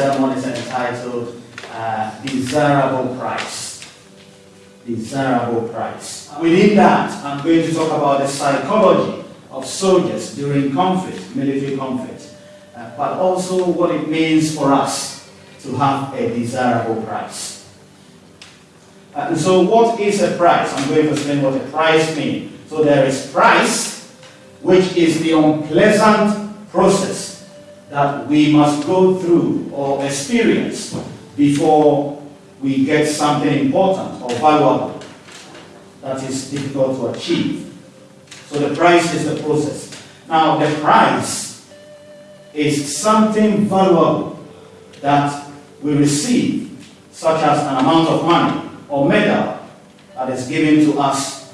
sermon is entitled uh, Desirable Price. Desirable Price. Within that, I'm going to talk about the psychology of soldiers during conflict, military conflict, uh, but also what it means for us to have a desirable price. Uh, and so, what is a price? I'm going to explain what a price means. So, there is price, which is the unpleasant process that we must go through or experience before we get something important or valuable that is difficult to achieve. So the price is the process. Now, the price is something valuable that we receive, such as an amount of money or medal that is given to us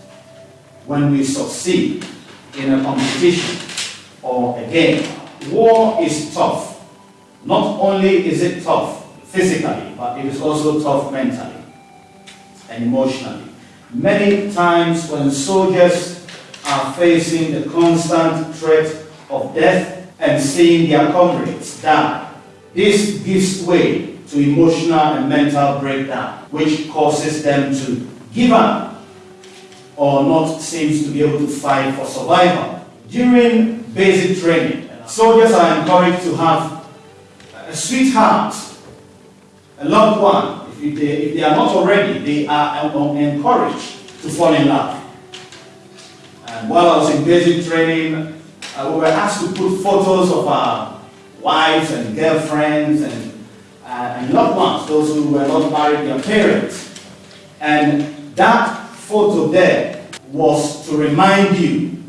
when we succeed in a competition or a game. War is tough. Not only is it tough physically, but it is also tough mentally and emotionally. Many times when soldiers are facing the constant threat of death and seeing their comrades die, this gives way to emotional and mental breakdown, which causes them to give up or not seems to be able to fight for survival. During basic training, soldiers are encouraged to have a sweetheart, a loved one. If they, if they are not already, they are encouraged to fall in love. And while I was in basic training, uh, we were asked to put photos of our wives and girlfriends and, uh, and loved ones, those who were not married, their parents. And that photo there was to remind you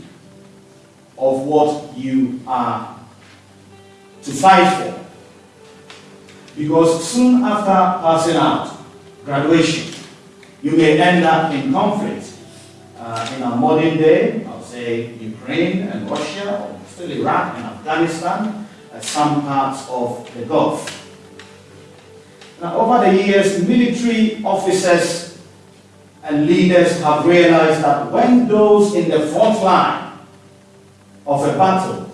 of what you are to fight for. Because soon after passing out, graduation, you may end up in conflict. Uh, in our modern day, I'll say Ukraine and Russia, or still Iraq and Afghanistan, and some parts of the Gulf. Now, over the years, military officers and leaders have realized that when those in the front line of a battle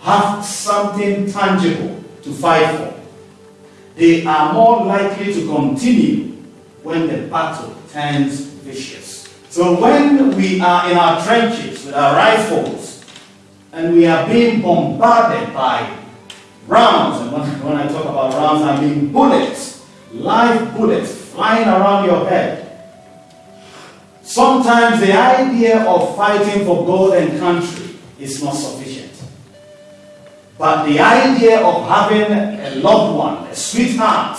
have something tangible to fight for, they are more likely to continue when the battle turns vicious. So when we are in our trenches with our rifles and we are being bombarded by rounds, and when, I talk about rounds, I mean bullets, live bullets flying around your head. Sometimes the idea of fighting for God and country is not sufficient. But the idea of having a loved one, a sweetheart,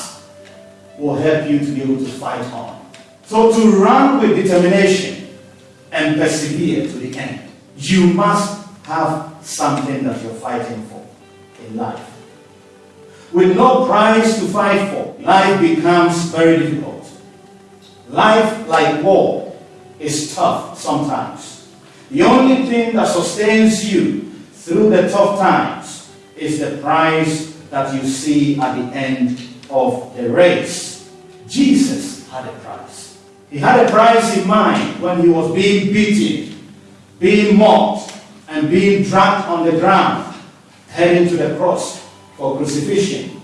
will help you to be able to fight on. So to run with determination and persevere to the end, you must have something that you're fighting for in life. With no prize to fight for, life becomes very difficult. Life, like war, is tough sometimes. The only thing that sustains you through the tough times is the prize that you see at the end of the race. Jesus had a prize. He had a prize in mind when he was being beaten, being mocked, and being dragged on the ground, heading to the cross for crucifixion.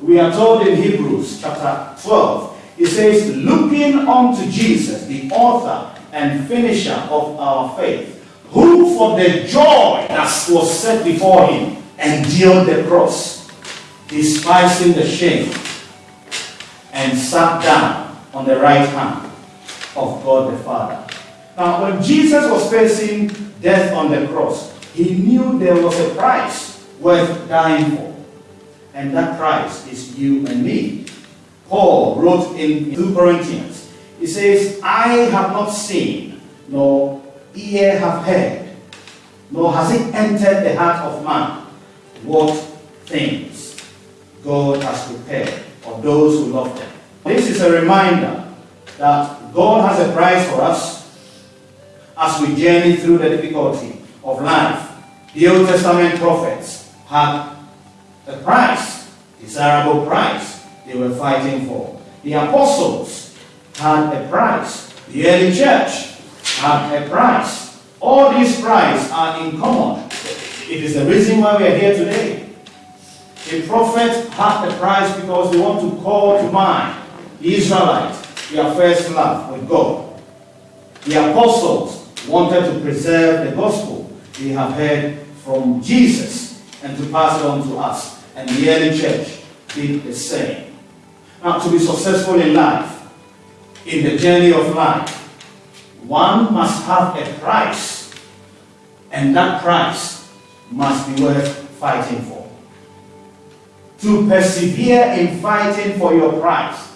We are told in Hebrews chapter 12, it says, looking unto Jesus, the author and finisher of our faith, who for the joy that was set before him endured the cross, despising the shame, and sat down on the right hand of God the Father. Now, when Jesus was facing death on the cross, he knew there was a price worth dying for. And that price is you and me. Paul wrote in 2 Corinthians, he says, I have not seen, nor ear have heard, nor has it entered the heart of man what things God has prepared for those who love them. This is a reminder that God has a price for us as we journey through the difficulty of life. The Old Testament prophets had a price, desirable price they were fighting for. The apostles had a price. The early church had a price. All these prices are in common. It is the reason why we are here today. A prophet had a price because they want to call to mind the Israelites, their first love with God. The apostles wanted to preserve the gospel they have heard from Jesus and to pass it on to us. And the early church did the same. Now, to be successful in life, in the journey of life, one must have a price, and that price must be worth fighting for. To persevere in fighting for your prize,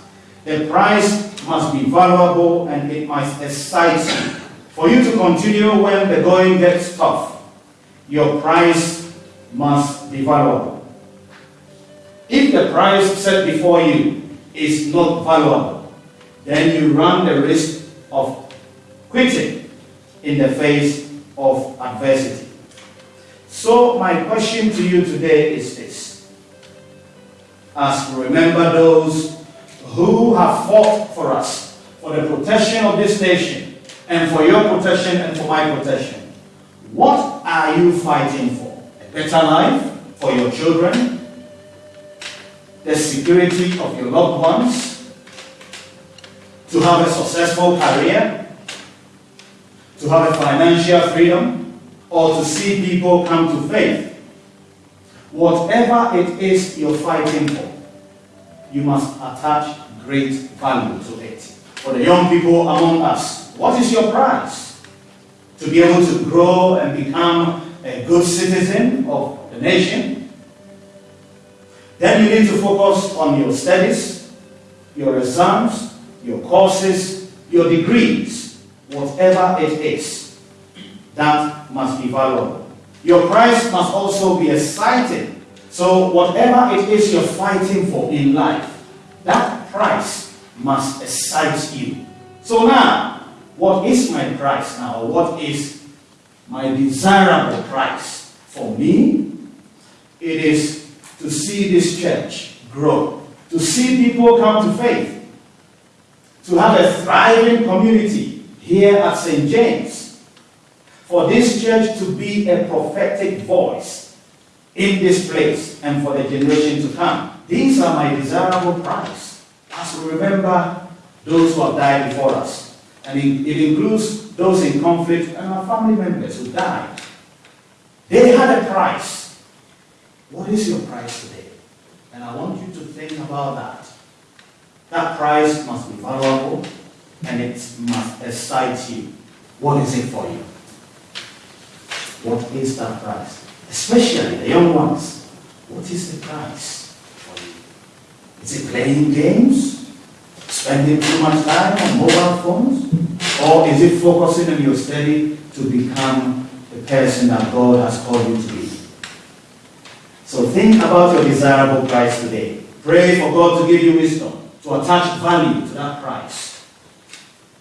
the prize must be valuable and it must excite you. For you to continue when the going gets tough, your prize must be valuable. If the prize set before you is not valuable, then you run the risk of quitting in the face of adversity. So, my question to you today is this. As we remember those who have fought for us, for the protection of this nation, and for your protection and for my protection, what are you fighting for? A better life for your children? The security of your loved ones? To have a successful career? To have a financial freedom? Or to see people come to faith? Whatever it is you're fighting for, you must attach great value to it. For the young people among us, what is your price? To be able to grow and become a good citizen of the nation? Then you need to focus on your studies, your exams, your courses, your degrees, whatever it is. That must be valuable. Your price must also be exciting. So, whatever it is you're fighting for in life, that price must excite you. So, now, what is my price now? What is my desirable price for me? It is to see this church grow, to see people come to faith, to have a thriving community here at St. James, for this church to be a prophetic voice in this place and for the generation to come. These are my desirable price. As we remember those who have died before us, and it, it includes those in conflict and our family members who died. They had a price. What is your price today? And I want you to think about that. That price must be valuable and it must excite you. What is it for you? What is that price? Especially the young ones. What is the price for you? Is it playing games? Spending too much time on mobile phones? Or is it focusing on your study to become the person that God has called you to be? So think about your desirable price today. Pray for God to give you wisdom, to attach value to that price.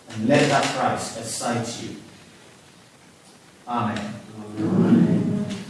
And let that price excite you. Amen. Amen.